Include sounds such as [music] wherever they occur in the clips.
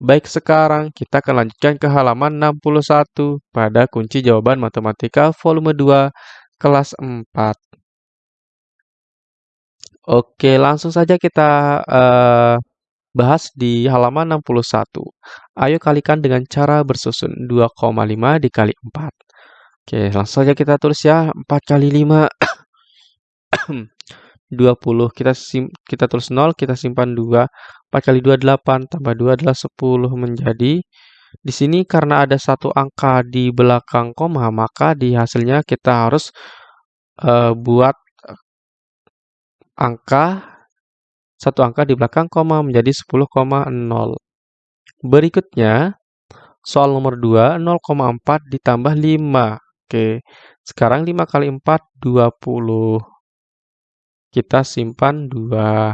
Baik, sekarang kita akan lanjutkan ke halaman 61 pada kunci jawaban matematika volume 2 kelas 4. Oke, langsung saja kita uh, bahas di halaman 61. Ayo kalikan dengan cara bersusun 2,5 dikali 4. Oke, langsung saja kita tulis ya. 4 kali 5 20. Kita sim kita tulis 0, kita simpan 2. 4 kali 2 8, tambah 2 adalah 10 menjadi di sini karena ada satu angka di belakang koma, maka di hasilnya kita harus uh, buat angka satu angka di belakang koma menjadi 10,0. Berikutnya, soal nomor 2, 0,4 ditambah 5. Oke, sekarang 5 kali 4, 20. Kita simpan 2.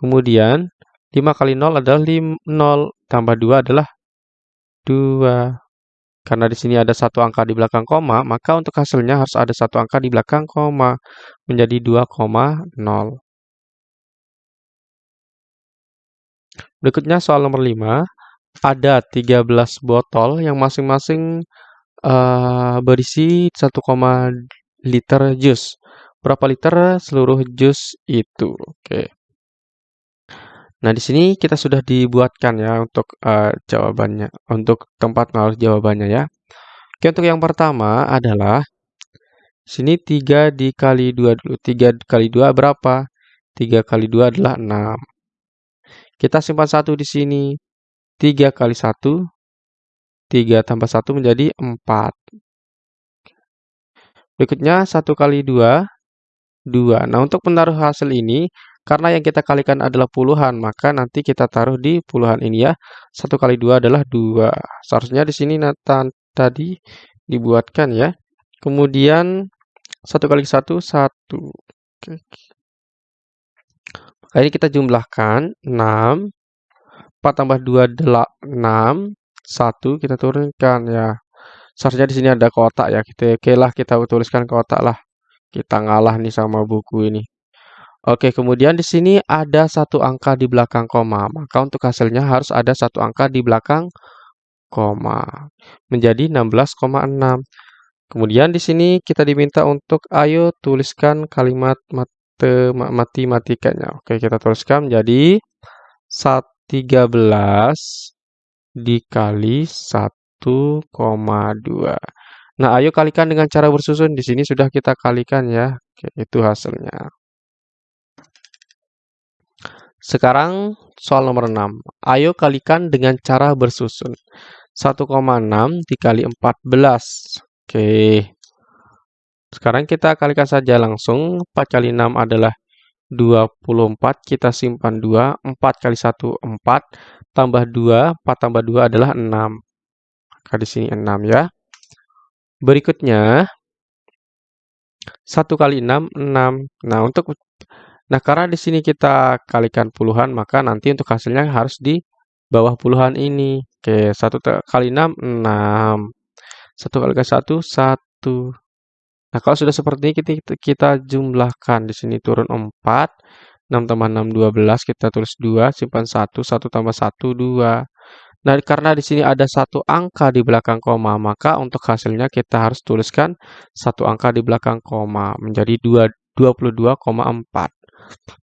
Kemudian 5 kali 0 adalah 5, 0, tambah 2 adalah 2. Karena di sini ada satu angka di belakang koma, maka untuk hasilnya harus ada satu angka di belakang koma, menjadi 2,0. Berikutnya soal nomor 5, ada 13 botol yang masing-masing uh, berisi 1, liter jus. Berapa liter seluruh jus itu? Oke. Nah, di sini kita sudah dibuatkan ya untuk uh, jawabannya, untuk tempat menaruh jawabannya ya. Oke, untuk yang pertama adalah sini 3 dikali 2 dulu. 3 kali 2 berapa? 3 kali 2 adalah 6. Kita simpan 1 di sini. 3 kali 1, 3 tambah 1 menjadi 4. Berikutnya 1 kali 2, 2. Nah, untuk menaruh hasil ini, karena yang kita kalikan adalah puluhan, maka nanti kita taruh di puluhan ini ya. 1 kali 2 adalah 2. Seharusnya di sini tadi dibuatkan ya. Kemudian 1 kali 1, 1. Oke. Maka ini kita jumlahkan 6. 4 tambah 2 adalah 6. 1 kita turunkan ya. Seharusnya di sini ada kotak ya. Kita, oke lah kita tuliskan kotak lah. Kita ngalah nih sama buku ini. Oke, kemudian di sini ada satu angka di belakang koma. Maka untuk hasilnya harus ada satu angka di belakang koma. Menjadi 16,6. Kemudian di sini kita diminta untuk ayo tuliskan kalimat matematikanya. Oke, kita tuliskan menjadi 13 dikali 1,2. Nah, ayo kalikan dengan cara bersusun. Di sini sudah kita kalikan ya. Oke, itu hasilnya. Sekarang soal nomor 6. Ayo kalikan dengan cara bersusun. 1,6 dikali 14. Oke. Sekarang kita kalikan saja langsung. 4 kali 6 adalah 24. Kita simpan 2. 4 kali 1, 4. Tambah 2. 4 tambah 2 adalah 6. Maka di sini 6 ya. Berikutnya, 1 kali 6, 6. Nah, untuk Nah, karena di sini kita kalikan puluhan, maka nanti untuk hasilnya harus di bawah puluhan ini. Oke, 1 kali 6, 6. 1 kali 1, 1. Nah, kalau sudah seperti ini, kita, kita jumlahkan. Di sini turun 4. 6 tambah 6, 12. Kita tulis 2, simpan 1. 1 tambah 1, 2. Nah, karena di sini ada satu angka di belakang koma, maka untuk hasilnya kita harus tuliskan satu angka di belakang koma, menjadi 22,4.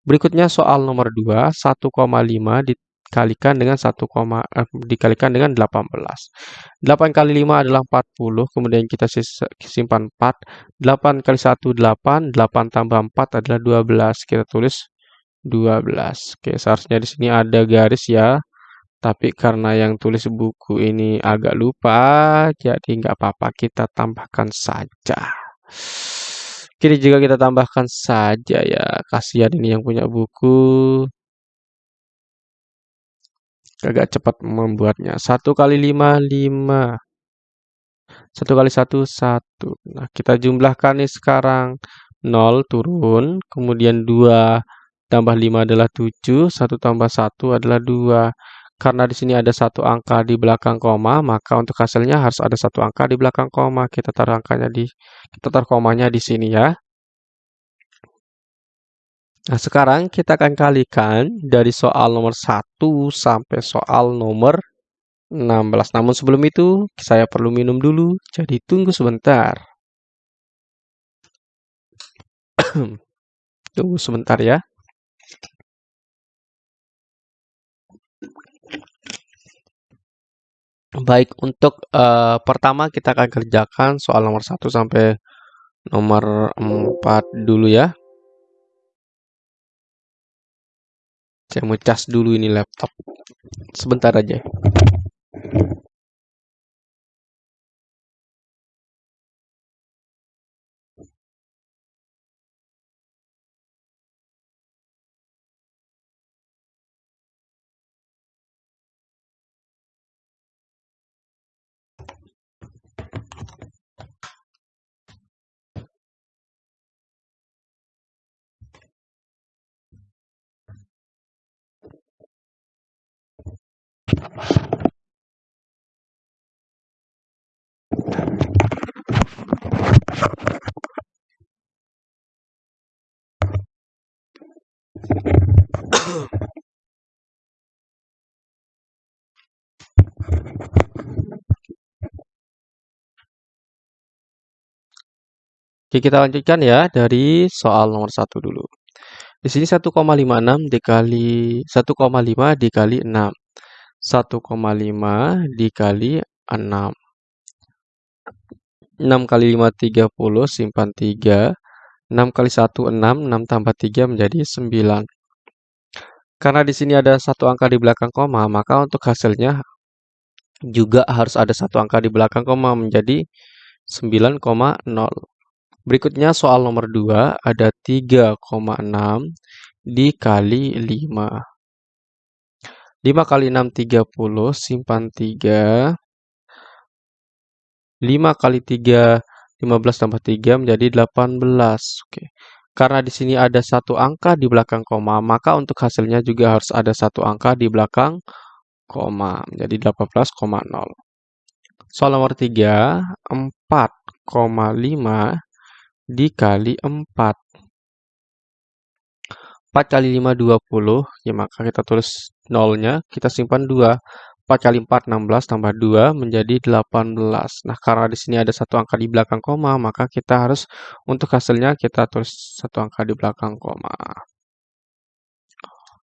Berikutnya soal nomor 2, 1,5 dikalikan dengan 1, eh, dikalikan dengan 18. 8 kali 5 adalah 40, kemudian kita simpan 4. 8 kali 1, 8. 8 tambah 4 adalah 12. Kita tulis 12. Oke, seharusnya di sini ada garis ya. Tapi karena yang tulis buku ini agak lupa, jadi nggak apa-apa, kita tambahkan saja. Kini juga kita tambahkan saja ya. Kasihan ini yang punya buku. Agak cepat membuatnya. Satu kali lima, lima. Satu kali satu, satu. Nah, kita jumlahkan nih sekarang. nol turun. Kemudian dua tambah lima adalah tujuh. Satu tambah satu adalah dua. Karena di sini ada satu angka di belakang koma, maka untuk hasilnya harus ada satu angka di belakang koma. Kita taruh angkanya di, kita taruh komanya di sini ya. Nah, sekarang kita akan kalikan dari soal nomor 1 sampai soal nomor 16. Namun sebelum itu, saya perlu minum dulu, jadi tunggu sebentar. [clears throat] tunggu sebentar ya. Baik, untuk uh, pertama kita akan kerjakan soal nomor 1 sampai nomor 4 dulu ya. Saya mau cas dulu ini laptop. Sebentar aja. Oke, kita lanjutkan ya dari soal nomor satu dulu. Di sini 1,56 dikali 1,5 dikali 6. 1,5 dikali 6. 6 kali 5 30 simpan 3. 6 kali 1 6, 6 tambah 3 menjadi 9. Karena di sini ada satu angka di belakang koma, maka untuk hasilnya juga harus ada satu angka di belakang koma menjadi 9,0. Berikutnya soal nomor 2 ada 3,6 dikali 5. 5 kali 6 30 simpan 3. 5 kali 3 15 tambah 3 menjadi 18. Oke. Karena di sini ada satu angka di belakang koma, maka untuk hasilnya juga harus ada satu angka di belakang koma menjadi 18,0. Soal nomor 3, 4,5 dikali 4. 4 kali 5, 20. Ya, maka kita tulis nolnya, kita simpan 2. 4 kali 4, 16, tambah 2 menjadi 18. Nah, karena di sini ada satu angka di belakang koma, maka kita harus, untuk hasilnya, kita tulis satu angka di belakang koma.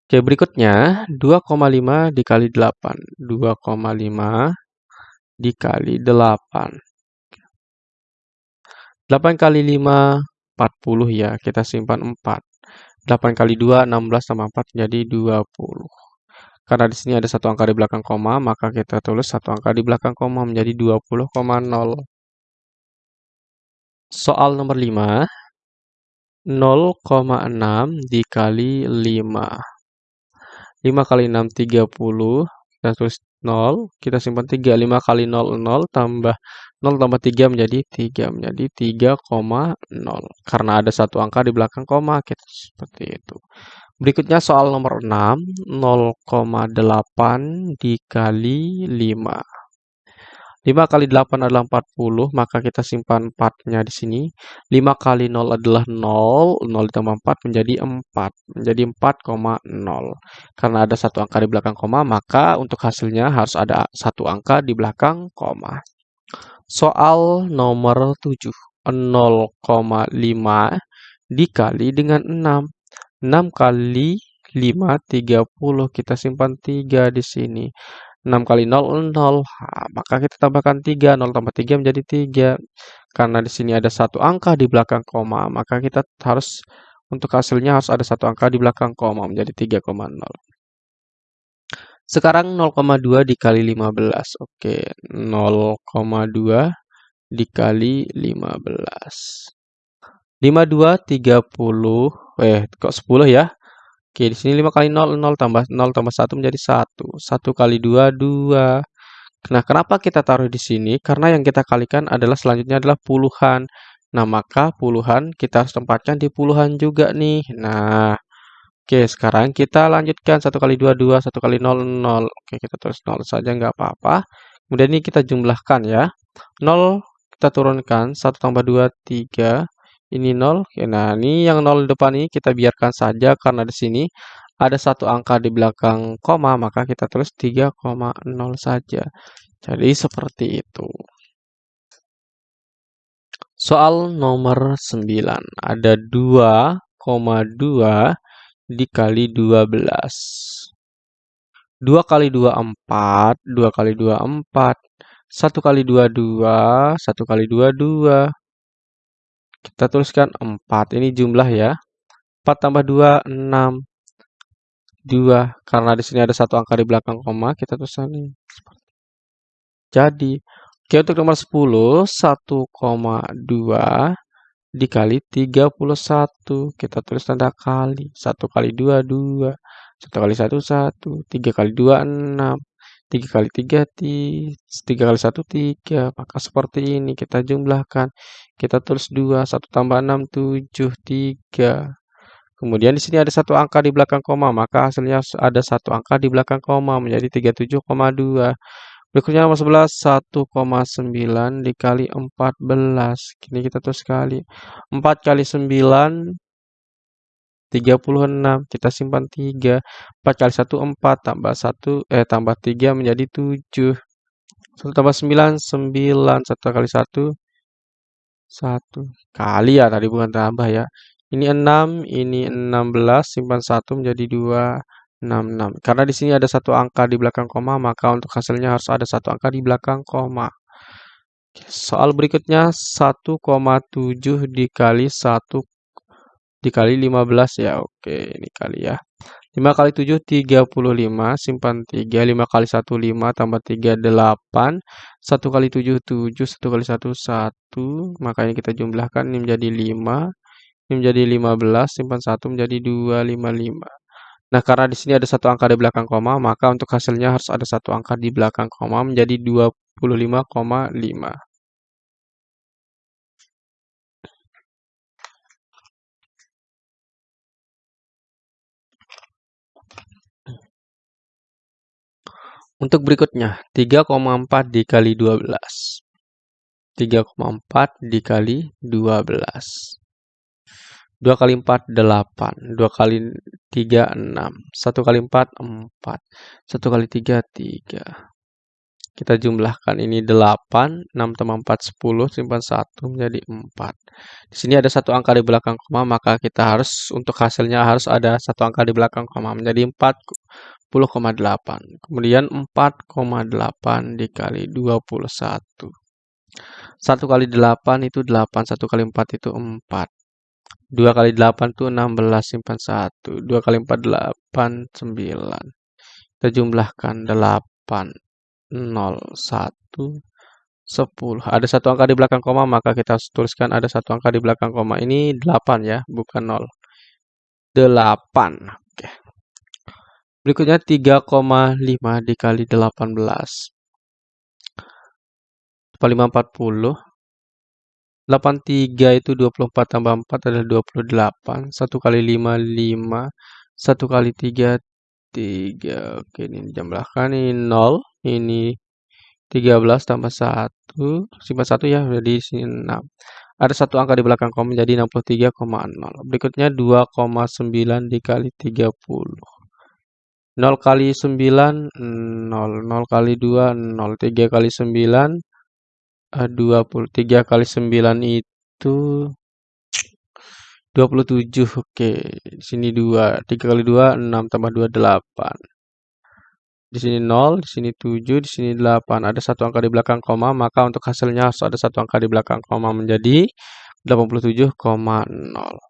Oke, berikutnya 2,5 dikali 8. 2,5 dikali 8. 8 kali 5, 40 ya. Kita simpan 4. 8 kali 2, 16 tambah 4 jadi 20. Karena di sini ada satu angka di belakang koma, maka kita tulis satu angka di belakang koma menjadi 20,0. Soal nomor 5. 0,6 dikali 5. 5 kali 6, 30. Kita tulis 0, kita simpan 3. 5 kali 0, 0, tambah 0 tambah 3 menjadi 3, menjadi 3,0. Karena ada satu angka di belakang koma, kita seperti itu. Berikutnya soal nomor 6, 0,8 dikali 5. 5 kali 8 adalah 40, maka kita simpan 4-nya di sini. 5 kali 0 adalah 0, 0 ditambah 4 menjadi 4, menjadi 4,0. Karena ada satu angka di belakang koma, maka untuk hasilnya harus ada satu angka di belakang koma. Soal nomor 7, 0,5 dikali dengan 6. 6 kali 5, 30. Kita simpan 3 di sini. 6 kali 0, 0. Nah, maka kita tambahkan 3. 0 tambah 3 menjadi 3. Karena di sini ada satu angka di belakang koma, maka kita harus untuk hasilnya harus ada satu angka di belakang koma menjadi 3,0. Sekarang 0,2 dikali 15. Oke, 0,2 dikali 15. 52, 30. Eh, kok 10 ya? Oke, di sini 5 kali 0, 0 tambah 0 tambah 1 menjadi 1. 1 kali 2, 2. Nah, kenapa kita taruh di sini? Karena yang kita kalikan adalah selanjutnya adalah puluhan. Nah, maka puluhan kita harus tempatkan di puluhan juga nih. Nah, oke, sekarang kita lanjutkan 1 kali 2, 2. 1 kali 0, 0. Oke, kita tulis 0 saja, nggak apa-apa. Kemudian ini kita jumlahkan ya. 0 kita turunkan. 1 tambah 2, 3. Ini 0. Nah, ini yang 0 di depan ini kita biarkan saja karena di sini ada satu angka di belakang koma, maka kita tulis 3,0 saja. Jadi seperti itu. Soal nomor 9. Ada 2,2 dikali 12. 2 kali 2, 4. 2 kali 2, 4. 1 kali 2, 2. 1 kali 2, 2. Kita tuliskan 4. Ini jumlah ya. 4 tambah 2, 6. 2. Karena di sini ada satu angka di belakang koma, kita tuliskan ini. Jadi, oke untuk nomor 10, 1,2 dikali 31. Kita tulis tanda kali. 1 kali 2, 2. 1 kali 1, 1. 3 kali 2, 6. 3 kali 3, 3 kali 1, 3. Maka seperti ini kita jumlahkan. Kita tulis 2, 1 tambah 6, 7, 3. Kemudian di sini ada satu angka di belakang koma, maka hasilnya ada satu angka di belakang koma menjadi 37,2. Berikutnya nomor 11, 1,9 dikali 14. Kini kita tulis sekali. 4 kali 9, 36. Kita simpan 3. 4 kali 1, 4. Tambah 1, eh tambah 3 menjadi 7. 1 tambah 9, 9. 1 kali 1, 1. Kali ya, tadi bukan tambah ya. Ini 6, ini 16, simpan 1 menjadi 2. 66. Karena di sini ada satu angka di belakang koma, maka untuk hasilnya harus ada satu angka di belakang koma. Soal berikutnya 1,7 dikali 1 dikali 15 ya. Oke, ini kali ya. 5 kali 7 35, simpan 3, 5 kali 1 5 tambah 3 8, 1 kali 7 7, 1 kali 1 1, makanya kita jumlahkan ini menjadi 5, ini menjadi 15, simpan 1 menjadi 2, 5, 5. Nah, karena di sini ada satu angka di belakang koma, maka untuk hasilnya harus ada satu angka di belakang koma menjadi 25,5. Untuk berikutnya, 3,4 dikali 12. 3,4 dikali 12. 2 kali 4, 8. 2 kali 3, 6. 1 kali 4, 4. 1 kali 3, 3. Kita jumlahkan ini 8, 6 tambah 4, 10, simpan 1 menjadi 4. Di sini ada satu angka di belakang koma, maka kita harus, untuk hasilnya harus ada satu angka di belakang koma, menjadi 40,8. Kemudian 4,8 dikali 21. 1 kali 8 itu 8, 1 kali 4 itu 4. 2 kali 8 itu 16, simpan 1. 2 kali 4, 8, 9. Kita jumlahkan 8, 0, 1, 10. Ada satu angka di belakang koma, maka kita tuliskan ada satu angka di belakang koma. Ini 8 ya, bukan 0. 8. Oke. Berikutnya 3,5 dikali 18. 5, 40. 83 itu 24 tambah 4 adalah 28. 1 kali 5, 5. 1 kali 3, 3. Oke, ini dijumlahkan. Ini 0. Ini 13 tambah 1. Simpan 1 ya, jadi sini 6. Ada satu angka di belakang koma jadi 63,0. Berikutnya 2,9 dikali 30. 0 kali 9, 0. 0 kali 2, 0. 3 kali 9, 23 kali 9 itu 27. Oke, di sini 2. 3 kali 2 6 tambah 2 8. Di sini 0, di sini 7, di sini 8. Ada satu angka di belakang koma, maka untuk hasilnya harus ada satu angka di belakang koma menjadi 87,0.